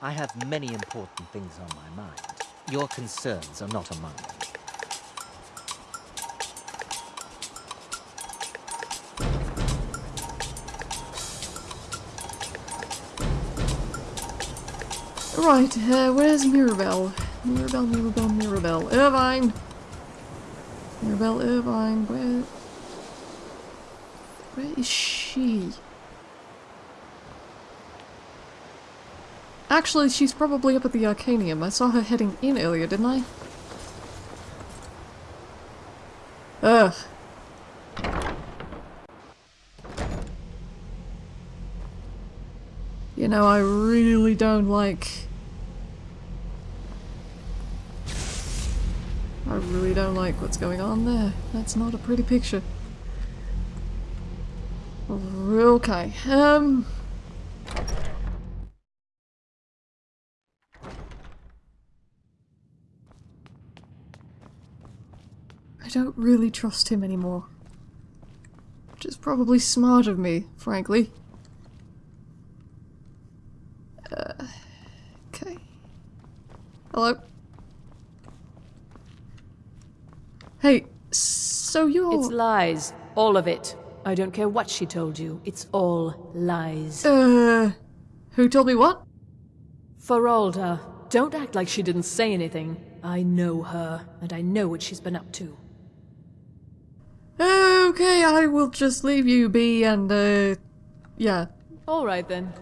I have many important things on my mind. Your concerns are not among them. Right, uh, where's Mirabelle? Mirabelle, Mirabelle, Mirabelle. Ervine! Mirabelle, Ervine, where... Where is she? Actually, she's probably up at the Arcanaeum. I saw her heading in earlier, didn't I? Ugh. You know, I really don't like... I really don't like what's going on there. That's not a pretty picture. Okay, um... I don't really trust him anymore. Which is probably smart of me, frankly. Uh, okay. Hello? Hey, so you're... It's lies. All of it. I don't care what she told you. It's all lies. Uh... Who told me what? Faralda, don't act like she didn't say anything. I know her, and I know what she's been up to. Okay, I will just leave you be and, uh... Yeah. Alright then.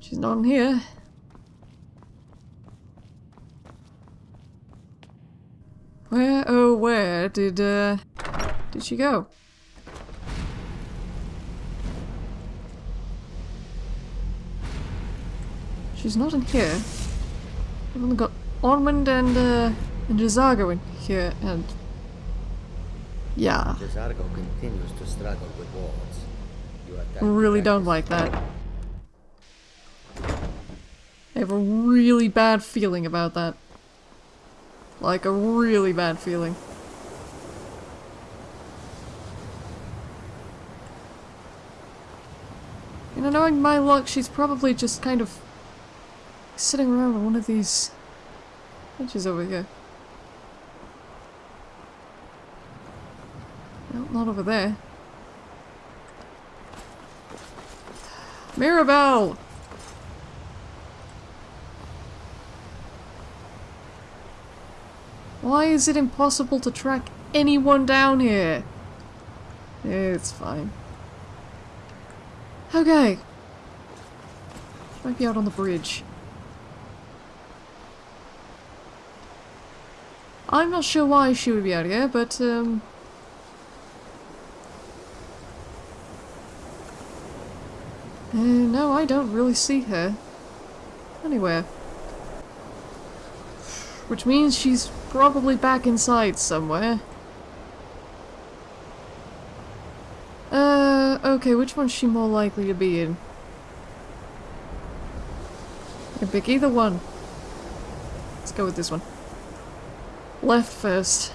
She's not in here. Where, oh where did, uh... Did she go? She's not in here. We've only got Onmund and, uh, and J'zargo in here, and... Yeah. J'zargo continues to struggle with. You Really don't like that. I have a really bad feeling about that. Like a really bad feeling. You know, knowing my luck, she's probably just kind of sitting around on one of these benches over here. Not over there. Mirabelle! Why is it impossible to track anyone down here? It's fine. Okay. Might be out on the bridge. I'm not sure why she would be out here, but, um... Uh, no, I don't really see her. Anywhere. Which means she's probably back inside somewhere. Uh, okay, which one's she more likely to be in? I pick either one. Let's go with this one. Left first.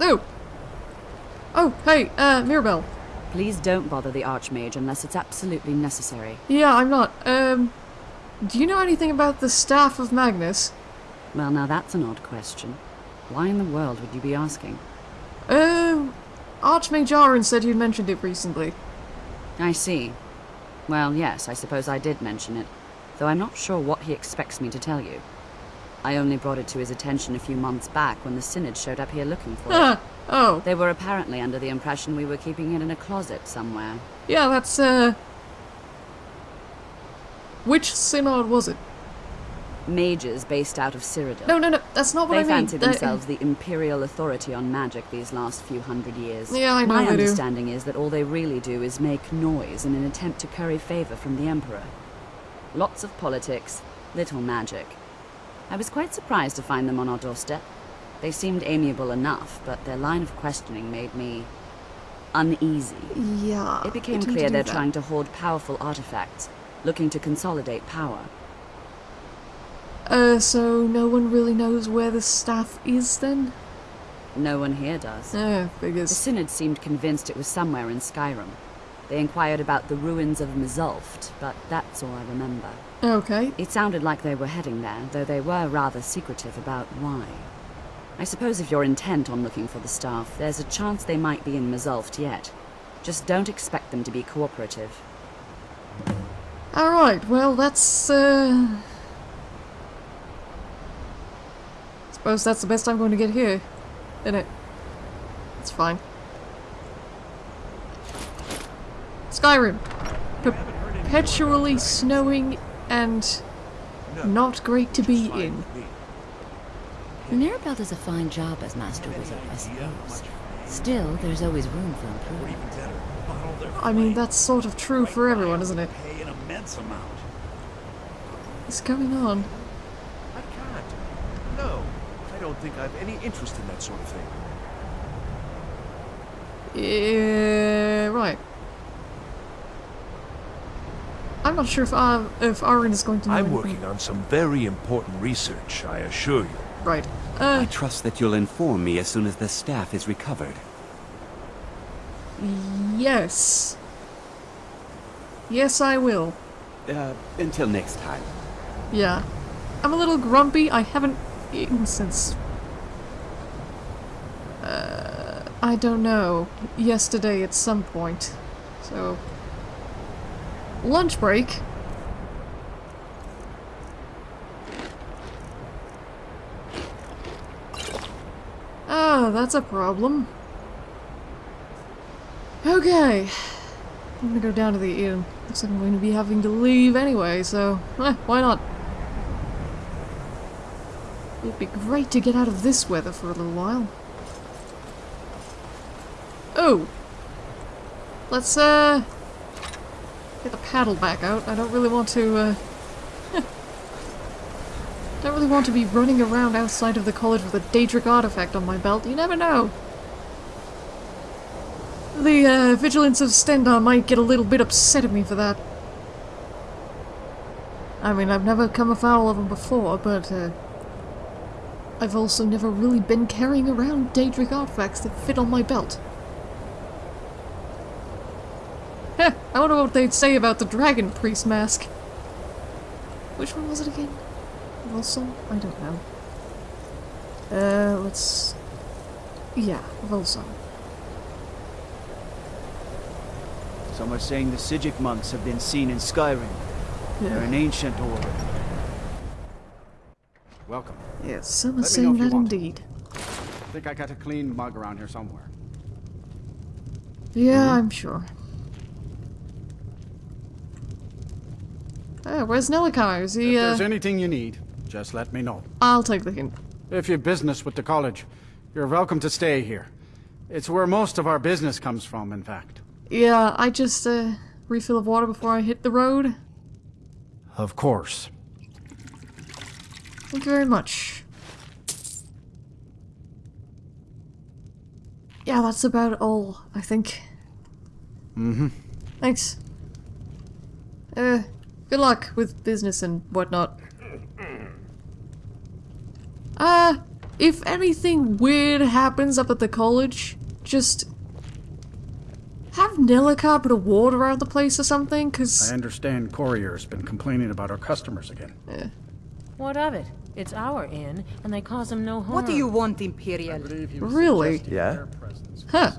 Oh! Oh, hey, uh, Mirabelle. Please don't bother the Archmage unless it's absolutely necessary. Yeah, I'm not. Um, do you know anything about the Staff of Magnus? Well, now that's an odd question. Why in the world would you be asking? Um, Archmage Aren said you'd mentioned it recently. I see. Well, yes, I suppose I did mention it, though I'm not sure what he expects me to tell you. I only brought it to his attention a few months back when the Synod showed up here looking for it. Oh. They were apparently under the impression we were keeping it in a closet somewhere. Yeah, that's, uh... Which synod was it? Mages based out of Cyrodiil. No, no, no, that's not what They I mean. fancy That- themselves the imperial authority on magic these last few hundred years. Yeah, I know My they do. understanding is that all they really do is make noise in an attempt to curry favor from the Emperor. Lots of politics, little magic. I was quite surprised to find them on our doorstep. They seemed amiable enough, but their line of questioning made me uneasy. Yeah. It became clear they're that. trying to hoard powerful artifacts, looking to consolidate power. Uh, so no one really knows where the staff is then? No one here does. Eh, The. Synod seemed convinced it was somewhere in Skyrim. They inquired about the ruins of Mzulft, but that's all I remember. Okay. It sounded like they were heading there, though they were rather secretive about why. I suppose if you're intent on looking for the staff, there's a chance they might be in Mzulft yet. Just don't expect them to be cooperative. Alright, well, that's, uh... Suppose that's the best I'm going to get here. Isn't it? It's fine. Skyrim. Perpetually snowing and not great to be in. Mirabelle does a fine job as Master Wizard, I suppose. Still, there's always room for improvement. I mean, that's sort of true for everyone, isn't it? Pay an immense amount. What's going on? I can't. No, I don't think I've any interest in that sort of thing. Yeah, right. I'm not sure if uh, if Aren is going to know I'm anything. working on some very important research, I assure you. Right. I Uh, trust that you'll inform me as soon as the staff is recovered. yes. Yes, I will. Uh, until next time. Yeah. I'm a little grumpy. I haven't eaten since... Uh, I don't know. Yesterday at some point. So... Lunch break. Ah, that's a problem. Okay. I'm gonna go down to the inn. Looks like I'm going to be having to leave anyway, so eh, why not? It'd be great to get out of this weather for a little while. Oh! Let's, uh... Get the paddle back out. I don't really want to, uh... don't really want to be running around outside of the college with a Daedric artifact on my belt. You never know. The uh, Vigilants of Stendarr might get a little bit upset at me for that. I mean, I've never come afoul of them before, but uh, I've also never really been carrying around Daedric artifacts that fit on my belt. Heh, I wonder what they'd say about the Dragon Priest mask. Which one was it again? Volsung? I don't know. Uh, let's... Yeah, Volsung. Some are saying the Psijic monks have been seen in Skyrim. Yeah. They're an ancient order. Welcome. Yes, some are Let saying that indeed. I think I got a clean mug around here somewhere. Yeah, I'm sure. Oh, where's Nelacar? Is If he, uh... there's anything you need, just let me know. I'll take the hint. If you've business with the college, you're welcome to stay here. It's where most of our business comes from, in fact. Yeah, I just, uh, refill of water before I hit the road. Of course. Thank you very much. Yeah, that's about all, I think. Mm-hmm. Thanks. Uh, good luck with business and whatnot. Uh, if anything weird happens up at the college, just have Nelacar put a ward around the place or something, because... I understand Courier's been complaining about our customers again. eh. What of it? It's our inn, and they cause him no harm. What do you want, Imperial? Really? Yeah? Huh.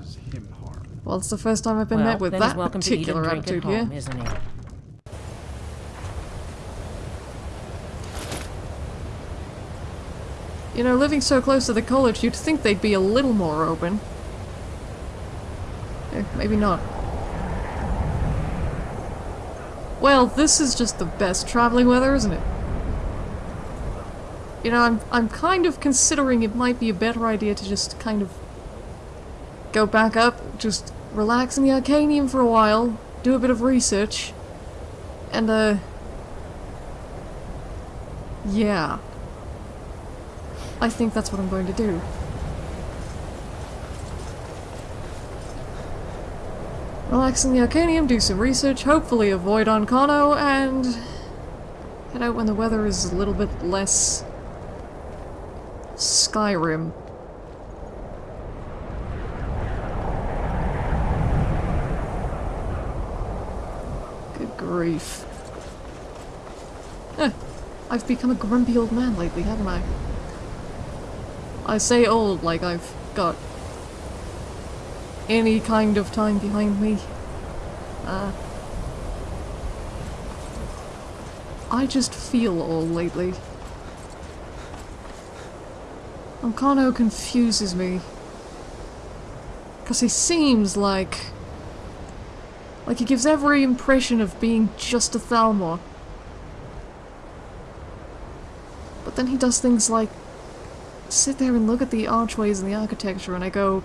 Well, it's the first time I've been well, met with that he's welcome to eat particular and drink attitude at here. home, isn't he? You know, living so close to the college, you'd think they'd be a little more open. Eh, maybe not. Well, this is just the best traveling weather, isn't it? You know, I'm I'm kind of considering it might be a better idea to just kind of go back up, just relax in the Arcanaeum for a while, do a bit of research, and uh yeah. I think that's what I'm going to do. Relax in the Arcanaeum, do some research, hopefully avoid Ancano, and head out when the weather is a little bit less Skyrim. Good grief. I've become a grumpy old man lately, haven't I? I say old like I've got any kind of time behind me. Uh, I just feel old lately. Ancano confuses me. Because he seems like... Like he gives every impression of being just a Thalmor. But then he does things like sit there and look at the archways and the architecture and I go,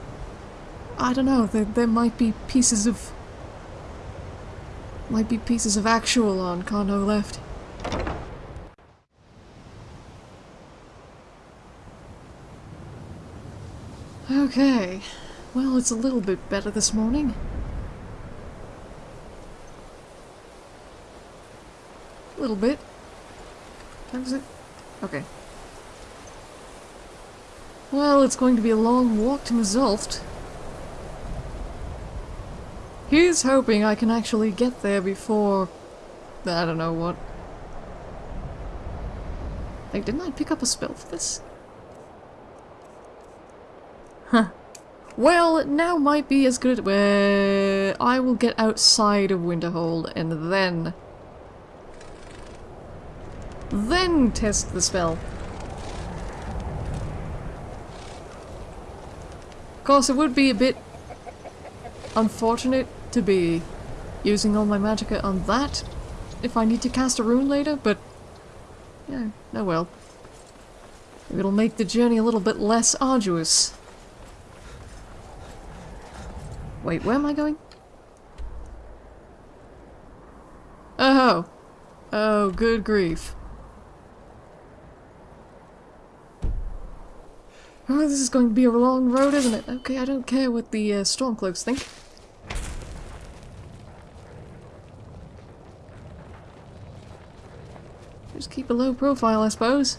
I don't know, there, there might be pieces of... Might be pieces of actual Ancano left. Okay. Well, it's a little bit better this morning. A little bit. Times it? Okay. Well, it's going to be a long walk to Mzulft. He's hoping I can actually get there before... I don't know what. Like, didn't I pick up a spell for this? Huh. Well, now might be as good where I will get outside of Winterhold and then... Then test the spell. Of course, it would be a bit unfortunate to be using all my magicka on that if I need to cast a rune later, but yeah, oh well. It'll make the journey a little bit less arduous. Wait, where am I going? Oh! Oh, good grief. Oh, this is going to be a long road, isn't it? Okay, I don't care what the uh, Stormcloaks think. Just keep a low profile, I suppose.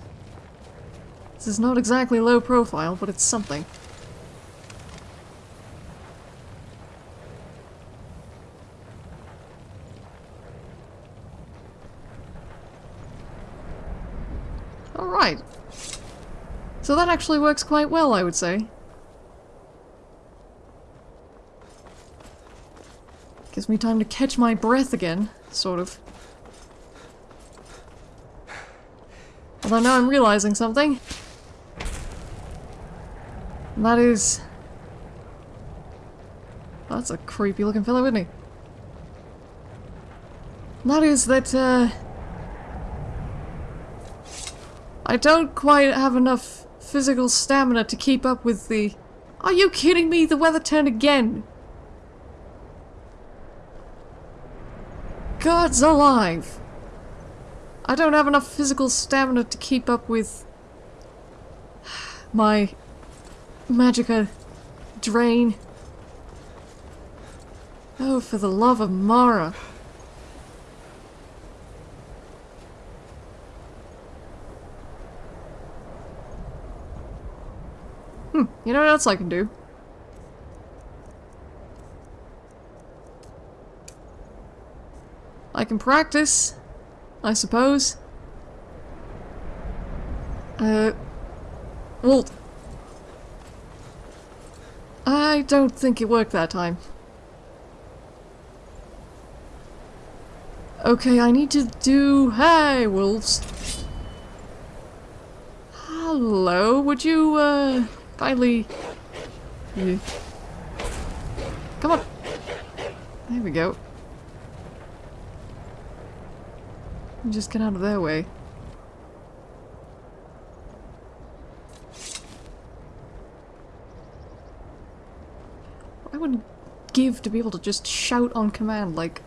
This is not exactly low profile, but it's something. Alright. So that actually works quite well, I would say. Gives me time to catch my breath again, sort of. Although now I'm realizing something. And that is... That's a creepy looking fellow, isn't he? That is that, uh... I don't quite have enough physical stamina to keep up with the... Are you kidding me? The weather turned again! God's alive! I don't have enough physical stamina to keep up with my magicka uh, drain. Oh, for the love of Mara. Know what else I can do? I can practice I suppose. Uh, well, I don't think it worked that time. Okay, I need to do... Hey, wolves. Hello, would you, uh, kindly... Yeah. Come on. There we go. Just get out of their way. I would give to be able to just shout on command like...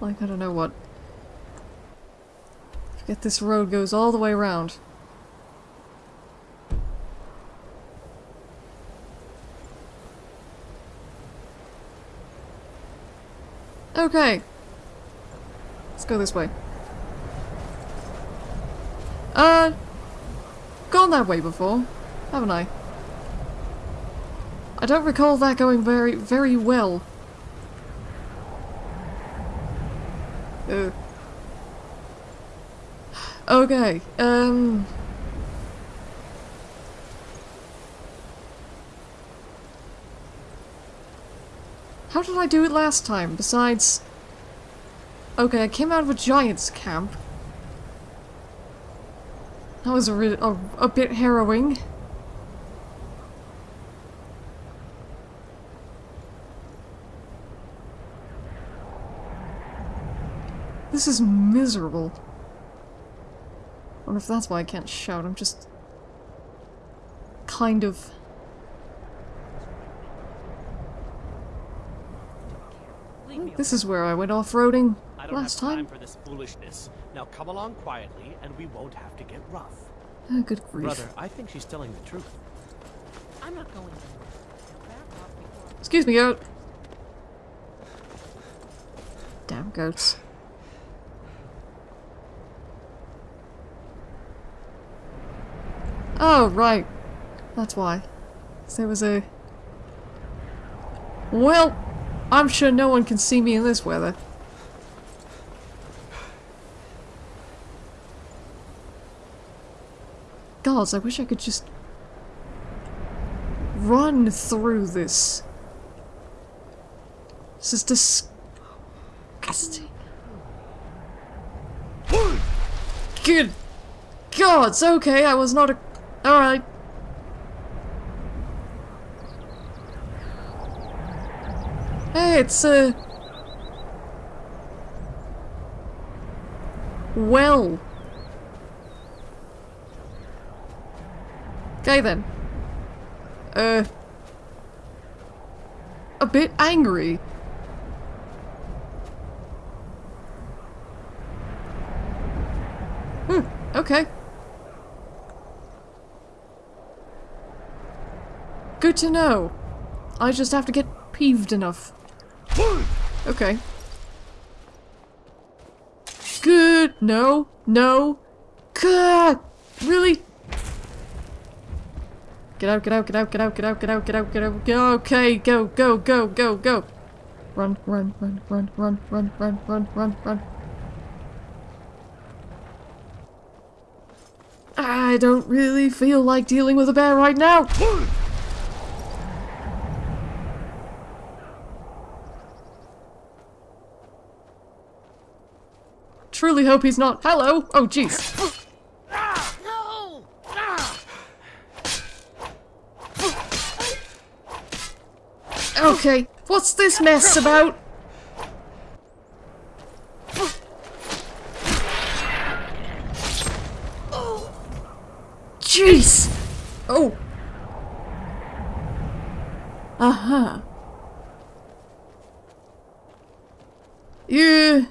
Like, I don't know what. Forget this road goes all the way around. Okay. Let's go this way. Uh, gone that way before, haven't I? I don't recall that going very, very well. Uh. Okay, um... How did I do it last time, besides... Okay, I came out of a giant's camp. That was a, a, a bit harrowing. This is miserable. I wonder if that's why I can't shout, I'm just... kind of... This is where I went off-roading last time. time. for this foolishness. Now come along quietly, and we won't have to get rough. Oh, good grief. Brother, I think she's telling the truth. I'm not going Excuse me, goat. Damn goats. Oh, right. That's why. There was a... Well, I'm sure no one can see me in this weather. Gods, I wish I could just... run through this. This is disgusting. Good gods, okay, I was not a Alright. Hey, it's a... Uh... Well. Okay then. Uh... A bit angry. Hmm, okay. Good to know. I just have to get peeved enough. Okay. Good. No. No. God. Really? Get out, get out, get out, get out, get out, get out, get out, get out. Go. Okay, go, go, go, go, go. Run, run, run, run, run, run, run, run, run, run. I don't really feel like dealing with a bear right now. Truly hope he's not- Hello! Oh, jeez. Okay, what's this mess about? Jeez! Oh! Uh-huh. Yeah.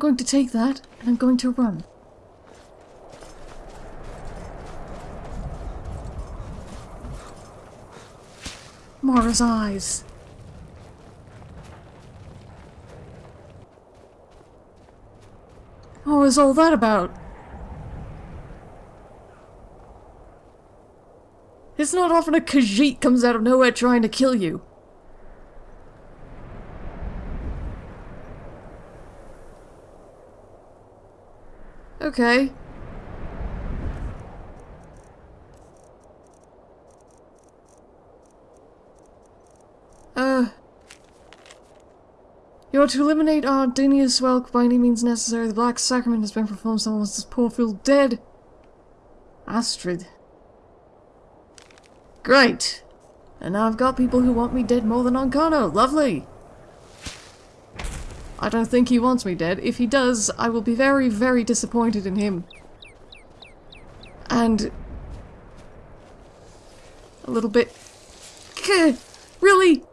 Going to take that, and I'm going to run. Mara's eyes. Oh, what was all that about? It's not often a Khajiit comes out of nowhere trying to kill you. Okay. Uh... You are to eliminate Ardinius Welk by any means necessary. The Black Sacrament has been performed. Someone wants this poor fool dead. Astrid. Great. And now I've got people who want me dead more than Ancano. Lovely. I don't think he wants me dead. If he does, I will be very, very disappointed in him. And... A little bit... Really?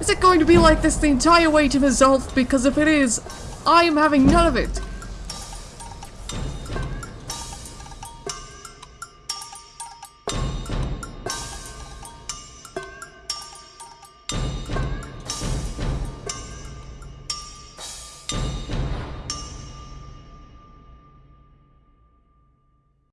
Is it going to be like this the entire way to Mzulf? Because if it is, I am having none of it.